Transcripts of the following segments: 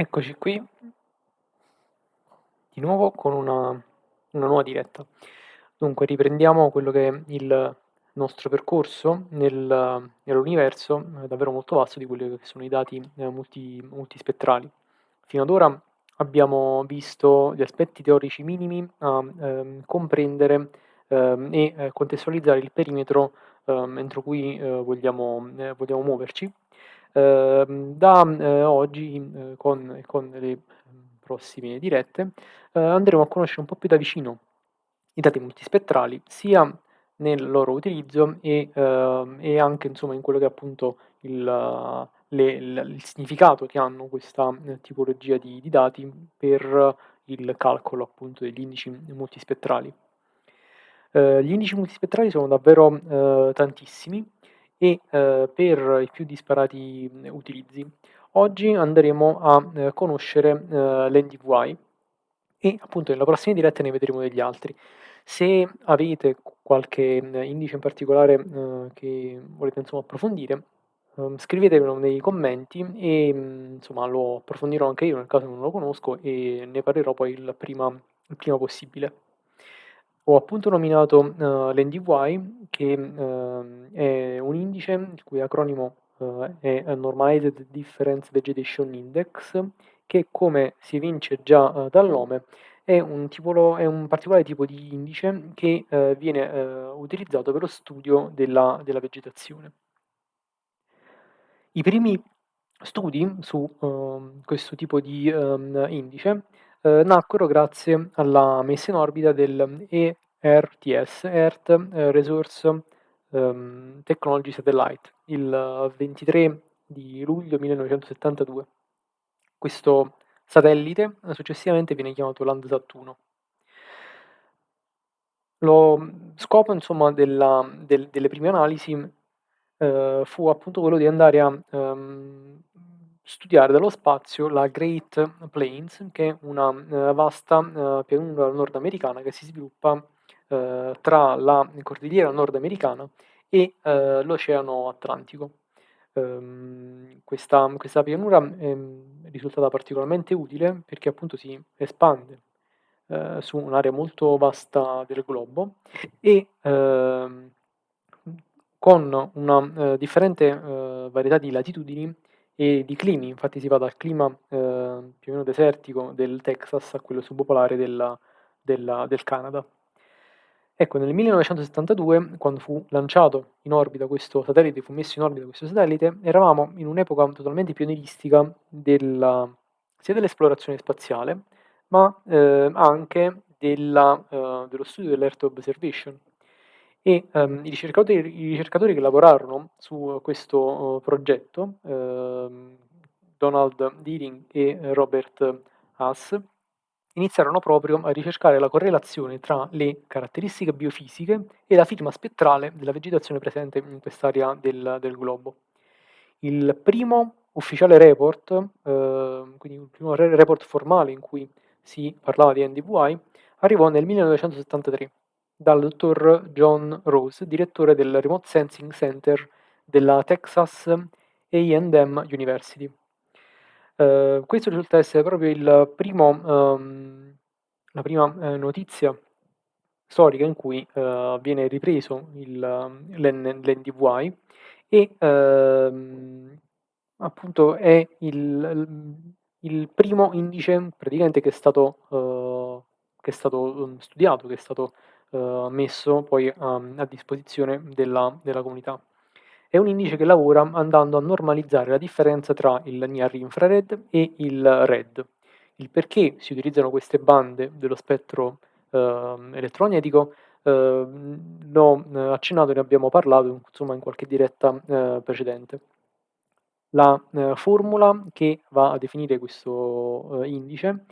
Eccoci qui di nuovo con una, una nuova diretta. Dunque, riprendiamo quello che è il nostro percorso nel, nell'universo eh, davvero molto vasto di quelli che sono i dati eh, multi, multispettrali. Fino ad ora abbiamo visto gli aspetti teorici minimi a ehm, comprendere ehm, e eh, contestualizzare il perimetro ehm, entro cui eh, vogliamo, eh, vogliamo muoverci da eh, oggi eh, con, con le ehm, prossime dirette eh, andremo a conoscere un po' più da vicino i dati multispettrali, sia nel loro utilizzo e, ehm, e anche insomma, in quello che è appunto il, le, il, significato che hanno questa tipologia di, di, dati per il calcolo appunto degli indici multispettrali. Eh, gli indici multispettrali sono davvero eh, tantissimi e eh, per i più disparati utilizzi. Oggi andremo a eh, conoscere eh, l'NDVI e appunto nella prossima diretta ne vedremo degli altri. Se avete qualche indice in particolare eh, che volete insomma, approfondire, ehm, scrivetemelo nei commenti e insomma lo approfondirò anche io nel caso non lo conosco e ne parlerò poi il prima, il prima possibile. Ho appunto nominato uh, l'NDY, che uh, è un indice il cui acronimo uh, è Normalized Difference Vegetation Index, che come si evince già dal nome è un, tipo, è un, particolare tipo di indice che viene utilizzato per lo studio della, della, vegetazione. I primi studi su ehm, questo tipo di um, indice eh, nacquero grazie alla messa in orbita del ERTS, Earth eh, Resource um, Technology Satellite, il 23 di luglio 1972. Questo satellite successivamente viene chiamato Landsat 1. Lo scopo insomma, della, del, delle prime analisi eh, fu appunto quello di andare a um, studiare dallo spazio la Great Plains, che è una uh, vasta uh, pianura nordamericana che si sviluppa uh, tra la cordigliera nordamericana e l'Oceano Atlantico. Um, questa, questa, pianura è risultata particolarmente utile perché appunto si espande su un'area molto vasta del globo e ehm, con una differente varietà di latitudini e di climi, infatti si va dal clima eh, più o meno desertico del Texas a quello subpolare della, della, del Canada. Ecco, nel 1972, quando fu lanciato in orbita questo satellite, fu messo in orbita questo satellite, eravamo in un'epoca totalmente pionieristica della, sia dell'esplorazione spaziale, ma eh, anche della, eh, dello studio dell'Earth Observation, e um, i, ricercatori, i, ricercatori, che lavorarono su questo uh, progetto, uh, Donald Deering e Robert Haas, iniziarono proprio a ricercare la correlazione tra le caratteristiche biofisiche e la firma spettrale della vegetazione presente in quest'area del, del globo. Il primo ufficiale report, uh, quindi il primo report formale in cui si parlava di NDVI, arrivò nel 1973 dal dottor John Rose, direttore del Remote Sensing Center della Texas A&M University. Uh, questo risulta essere proprio il primo, um, la prima uh, notizia storica in cui uh, viene ripreso l'NDVI e uh, appunto è il, il, primo indice praticamente che è stato, che è stato studiato, che è stato eh, messo poi um, a disposizione della, della comunità. È un indice che lavora andando a normalizzare la differenza tra il near infrared e il red. Il perché si utilizzano queste bande dello spettro eh, elettromagnetico eh, l'ho eh, accennato, ne abbiamo parlato insomma, in qualche diretta eh, precedente. La eh, formula che va a definire questo indice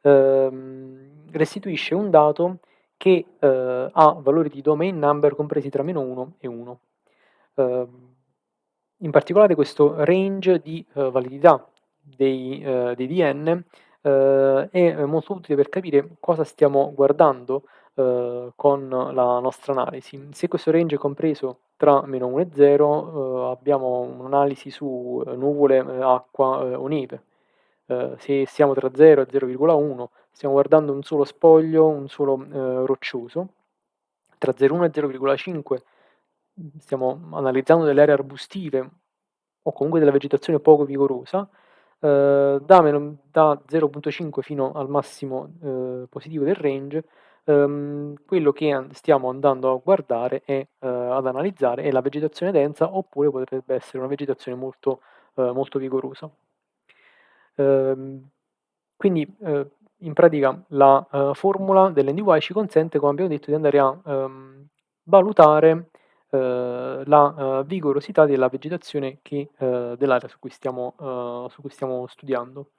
ehm, restituisce un dato che eh, ha valori di domain number compresi tra meno 1 e 1. Eh, in particolare questo range di eh, validità dei, eh, dei DN eh, è molto utile per capire cosa stiamo guardando eh, con la nostra analisi. Se questo range è compreso tra meno 1 e 0 abbiamo un'analisi su nuvole, acqua o neve. se siamo tra 0 e 0,1 stiamo guardando un solo spoglio, un solo, ehm, roccioso. Tra 0,1 e 0,5 stiamo analizzando delle aree arbustive o comunque della vegetazione poco vigorosa, ehm, da meno da 0.5 fino al massimo, ehm, positivo del range, ehm, quello che stiamo andando a guardare e, ehm, ad analizzare è la vegetazione densa, oppure potrebbe essere una vegetazione molto, ehm, molto vigorosa. Ehm, quindi, ehm, in pratica la, ehm, formula dell'NDY ci consente, come abbiamo detto, di andare a, ehm, valutare, ehm, la, ehm, vigorosità della vegetazione dell'area su su cui stiamo studiando.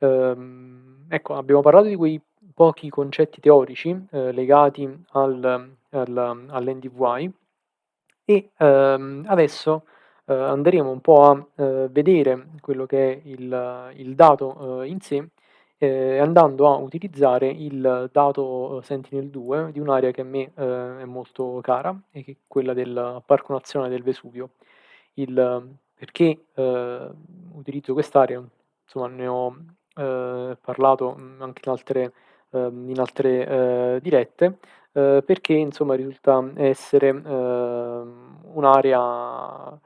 Ehm, ecco, abbiamo parlato di quei pochi concetti teorici, legati al al all'NDVY e, ehm, adesso, andremo un po' a, vedere quello che è il il dato, in sé, ehm, andando a utilizzare il dato Sentinel-2 di un'area che a me, ehm, è molto cara e che è quella del Parco Nazionale del Vesuvio. Il perché, ehm, utilizzo quest'area, insomma ne ho, ehm, parlato, mhmm, anche in altre ehm, in altre, ehm, dirette, perché insomma risulta essere, ehm, un'area,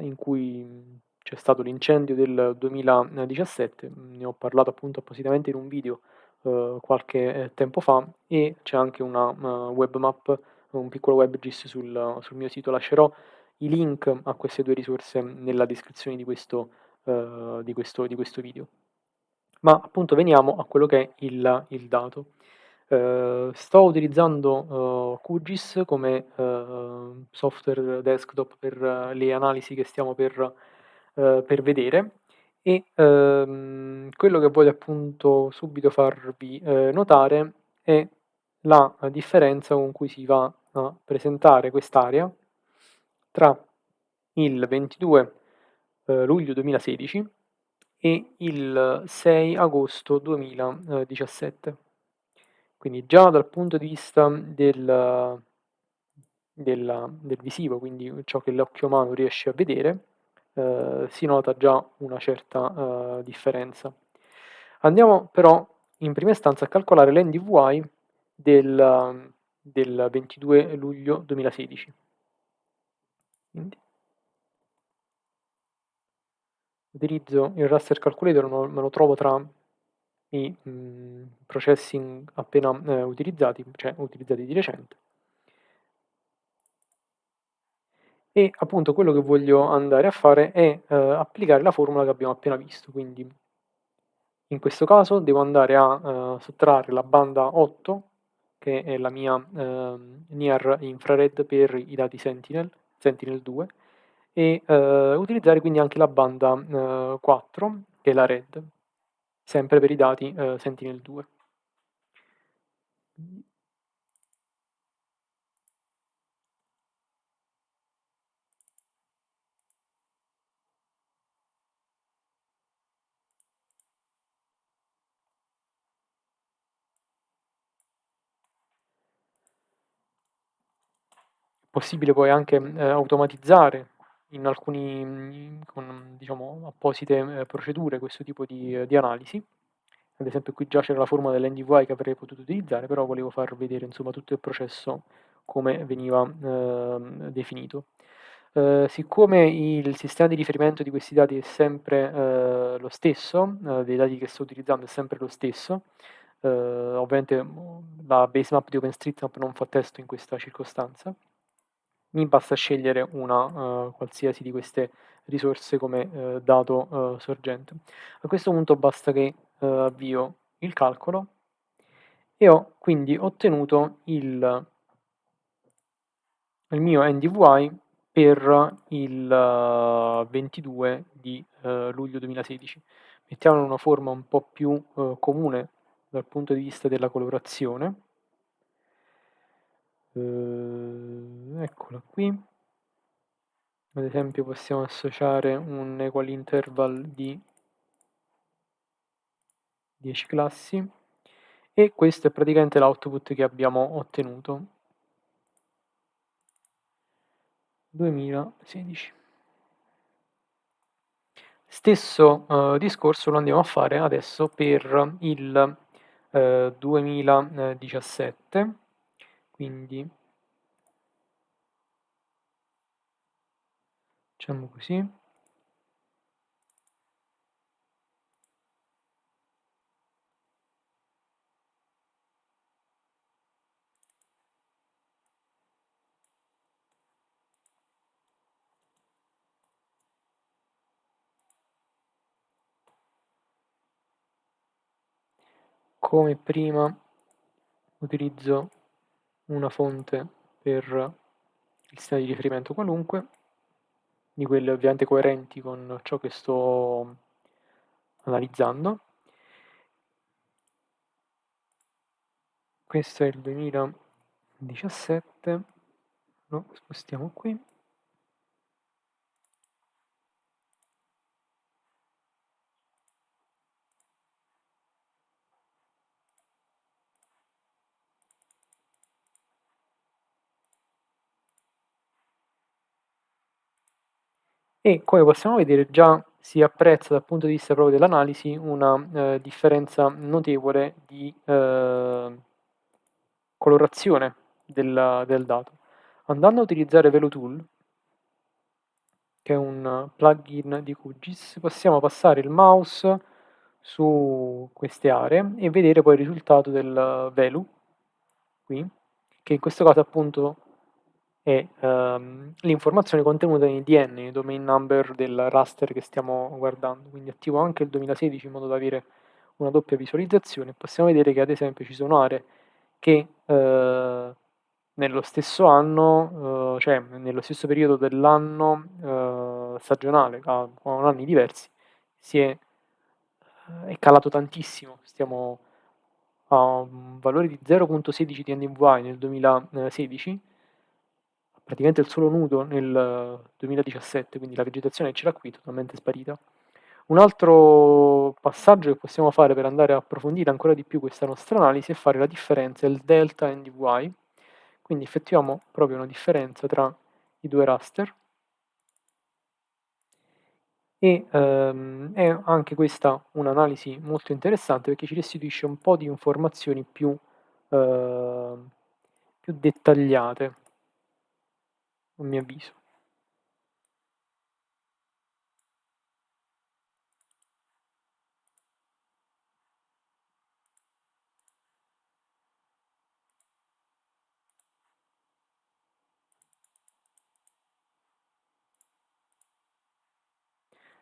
in cui c'è stato l'incendio del 2017, mhmm, ne ho parlato appunto appositamente in un video, ehm, qualche, ehm, tempo fa e c'è anche una, uhm, web map, un piccolo WebGIS sul sul mio sito. Lascerò i link a queste 2 risorse nella descrizione di questo ehm, di questo di questo video. Ma appunto veniamo a quello che è il il dato. Ehm, sto utilizzando, uhm, QGIS come, ehm, software desktop per le analisi che stiamo per ehm, per vedere e, ehm, quello che voglio appunto subito farvi, ehm, notare è la differenza con cui si va a presentare quest'area tra il 22, ehm, luglio 2016 e il 6 agosto 2017. Quindi già dal punto di vista del della del visivo, quindi ciò che l'occhio umano riesce a vedere, ehm, si nota già una certa, ehm, differenza. Andiamo però in prima istanza a calcolare l'NDVY del del 22 luglio 2016. Quindi utilizzo il raster calculator, me lo trovo tra i, mhmm, processing appena, ehm, utilizzati, cioè utilizzati di recente. E appunto quello che voglio andare a fare è, ehm, applicare la formula che abbiamo appena visto, quindi in questo caso devo andare a, ehm, sottrarre la banda 8, che è la mia, ehm, Near Infrared per i dati Sentinel, Sentinel-2, e, ehm, utilizzare quindi anche la banda, ehm, 4, che è la Red, sempre per i dati, ehm, Sentinel-2. Possibile poi anche, ehm, automatizzare in alcuni con diciamo apposite, ehm, procedure questo tipo di di analisi. Ad esempio qui già c'era la formula dell'NDVY che avrei potuto utilizzare, però volevo far vedere insomma tutto il processo come veniva, ehm, definito. Ehm, siccome il sistema di riferimento di questi dati è sempre, ehm, lo stesso, ehm, dei dati che sto utilizzando è sempre lo stesso, ovviamente, la base map di OpenStreetMap non fa testo in questa circostanza, mi basta scegliere una, uhm, qualsiasi di queste risorse come, ehm, dato, uhm, sorgente. A questo punto basta che, avvio il calcolo e ho quindi ottenuto il il mio NDVY per il 22 di, luglio 2016. Mettiamolo in una forma un po' più, comune dal punto di vista della colorazione. Uhm, eccola qui. Ad esempio possiamo associare un equal interval di 10 classi e questo è praticamente l'output che abbiamo ottenuto. 2016. Stesso, uhm, discorso lo andiamo a fare adesso per il, ehm, 2017, quindi facciamo così. Come prima utilizzo una fonte per il sistema di riferimento qualunque, di quelle ovviamente coerenti con ciò che sto analizzando. Questo è il 2017, lo spostiamo qui. E come possiamo vedere già si apprezza dal punto di vista proprio dell'analisi una, ehm, differenza notevole di, ehm, colorazione del del dato. Andando a utilizzare VeloTool che è un plugin di QGIS, possiamo passare il mouse su queste aree e vedere poi il risultato del Velu, qui, che in questo caso appunto è ehm, l'informazione contenuta nei DN, nei domain number del raster che stiamo guardando. Quindi attivo anche il 2016 in modo da avere una doppia visualizzazione. Possiamo vedere che ad esempio ci sono aree che eh, nello stesso anno, eh, cioè nello stesso periodo dell'anno eh, stagionale, con anni diversi, si è, è calato tantissimo. Stiamo a un valore di 0.16 di NDVI nel 2016 praticamente il solo nudo nel 2017, quindi la vegetazione c'era qui, totalmente sparita. Un altro passaggio che possiamo fare per andare a approfondire ancora di più questa nostra analisi è fare la differenza, il delta NDVI, quindi effettuiamo proprio una differenza tra i due raster. E ehm, è anche questa un'analisi molto interessante perché ci restituisce un po' di informazioni più, eh, più dettagliate a mio avviso.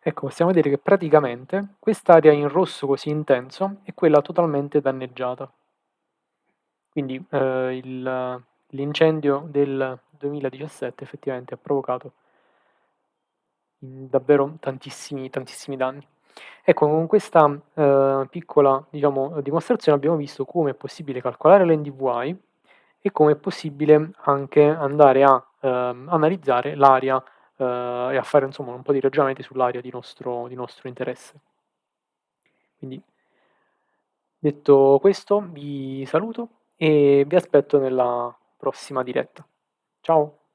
Ecco, possiamo vedere che praticamente quest'area in rosso così intenso è quella totalmente danneggiata. Quindi eh, l'incendio del 2017 effettivamente ha provocato davvero tantissimi, tantissimi danni. Ecco, con questa eh, piccola diciamo, dimostrazione abbiamo visto come è possibile calcolare l'NDVI e come è possibile anche andare a eh, analizzare l'area eh, e a fare insomma un po' di ragionamenti sull'area di di nostro interesse. Quindi, detto questo, vi saluto e vi aspetto nella prossima diretta. Ciao!